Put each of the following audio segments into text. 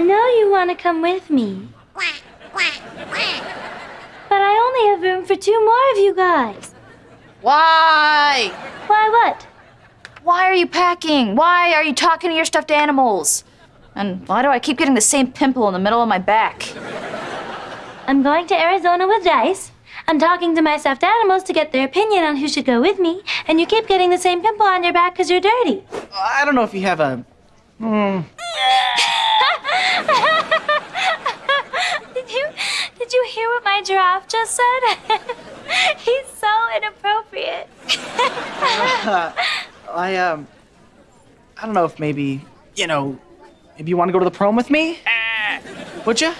know you want to come with me. But I only have room for two more of you guys. Why? Why what? Why are you packing? Why are you talking to your stuffed animals? And why do I keep getting the same pimple in the middle of my back? I'm going to Arizona with Dice. I'm talking to my stuffed animals to get their opinion on who should go with me, and you keep getting the same pimple on your back because you're dirty. I don't know if you have a. Hmm. did you did you hear what my giraffe just said? He's so inappropriate. uh, I um. I don't know if maybe you know, maybe you want to go to the prom with me. Would you?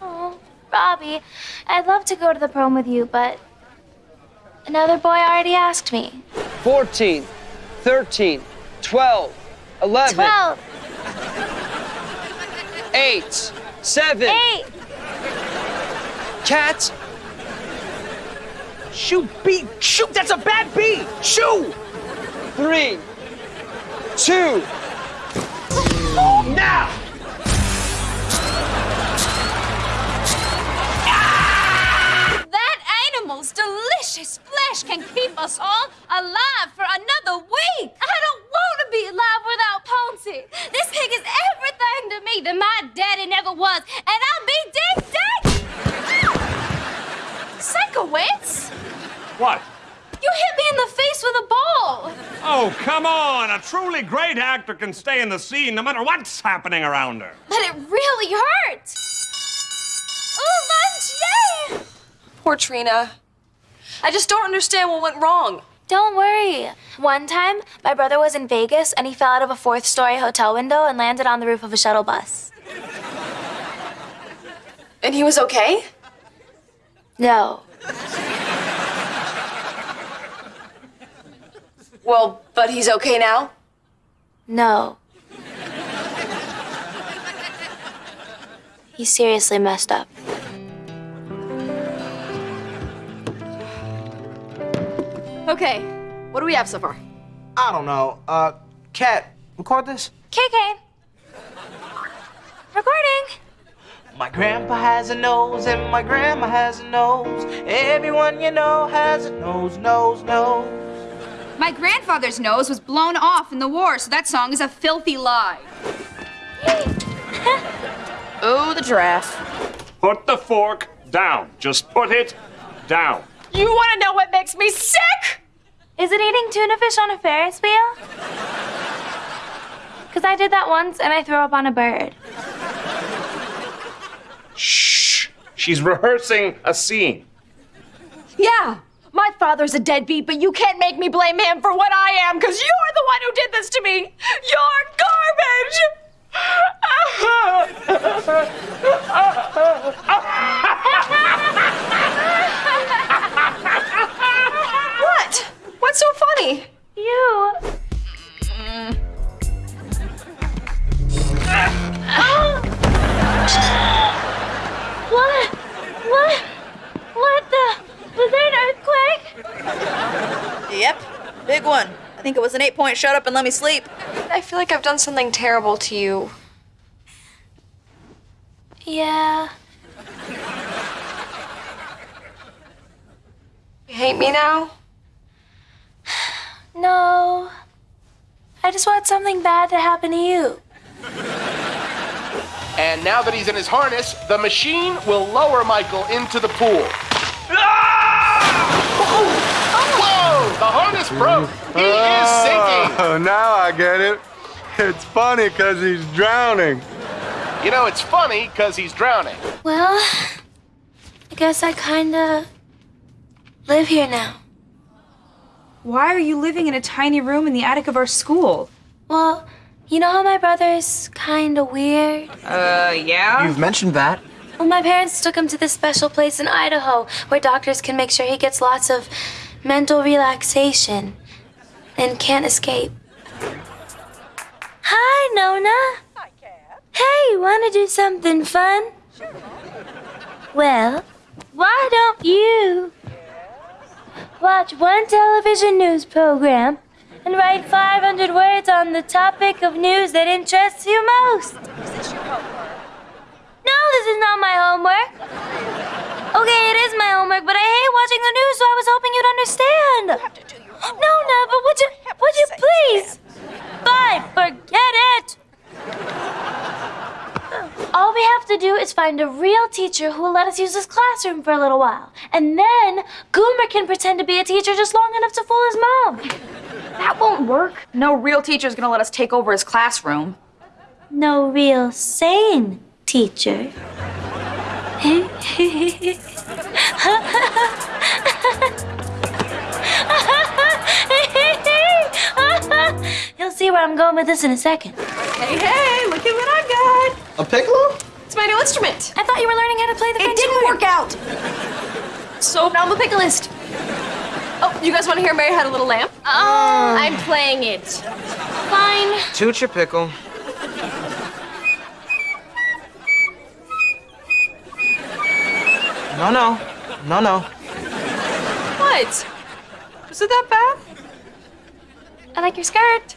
Oh, Robbie, I'd love to go to the prom with you, but another boy already asked me. 14, 13, 12, 11, 12, 8, 7. 8. Cat, Shoot, B. Shoot, that's a bad B. Shoot. 3, 2. Now. That animal's delicious flesh can keep us all alive for another week. I don't want to be alive without Ponzi. This pig is everything to me that my daddy never was, and I'll be ding ding. Sikowitz, What? you hit me in the face with a ball. Oh, come on. A truly great actor can stay in the scene no matter what's happening around her. But it really hurt. Oh, my Jay! Poor Trina. I just don't understand what went wrong. Don't worry. One time, my brother was in Vegas and he fell out of a fourth story hotel window and landed on the roof of a shuttle bus. And he was okay? No. Well, but he's okay now? No. He seriously messed up. Okay. What do we have so far? I don't know. Uh, Cat, record this. KK. Recording. My grandpa has a nose and my grandma has a nose. Everyone you know has a nose, nose, nose. My grandfather's nose was blown off in the war, so that song is a filthy lie. Oh, the giraffe. Put the fork down. Just put it down. You want to know what makes me sick? Is it eating tuna fish on a Ferris wheel? Because I did that once and I threw up on a bird. Shh. She's rehearsing a scene. Yeah. My father's a deadbeat, but you can't make me blame him for what I am, because you're the one who did this to me. You're garbage. think it was an eight point shut up and let me sleep. I feel like I've done something terrible to you. Yeah. You hate me now? No. I just want something bad to happen to you. And now that he's in his harness, the machine will lower Michael into the pool. The harness broke. He is sinking. Oh, now I get it. It's funny because he's drowning. You know, it's funny because he's drowning. Well, I guess I kinda live here now. Why are you living in a tiny room in the attic of our school? Well, you know how my brother's kinda weird? Uh, yeah? You've mentioned that. Well, my parents took him to this special place in Idaho where doctors can make sure he gets lots of mental relaxation and can't escape. Hi, Nona. Hi, Cat. Hey, wanna do something fun? Sure. Well, why don't you watch one television news program and write 500 words on the topic of news that interests you most? Is this your homework? No, this is not my homework. Okay, it is my homework, but I hate watching the news, so I was understand. No, no, but would you, would you please? Fine, forget it. All we have to do is find a real teacher who will let us use this classroom for a little while. And then Goomer can pretend to be a teacher just long enough to fool his mom. That won't work. No real teacher is gonna let us take over his classroom. No real sane teacher. I'm going with this in a second. Hey, hey, look at what I got. A piccolo? It's my new instrument. I thought you were learning how to play the It didn't work out. So now I'm a piccolist. Oh, you guys want to hear Mary Had a Little Lamb? Oh, ah. I'm playing it. Fine. Toot your pickle. No, no. No, no. What? Was it that bad? I like your skirt.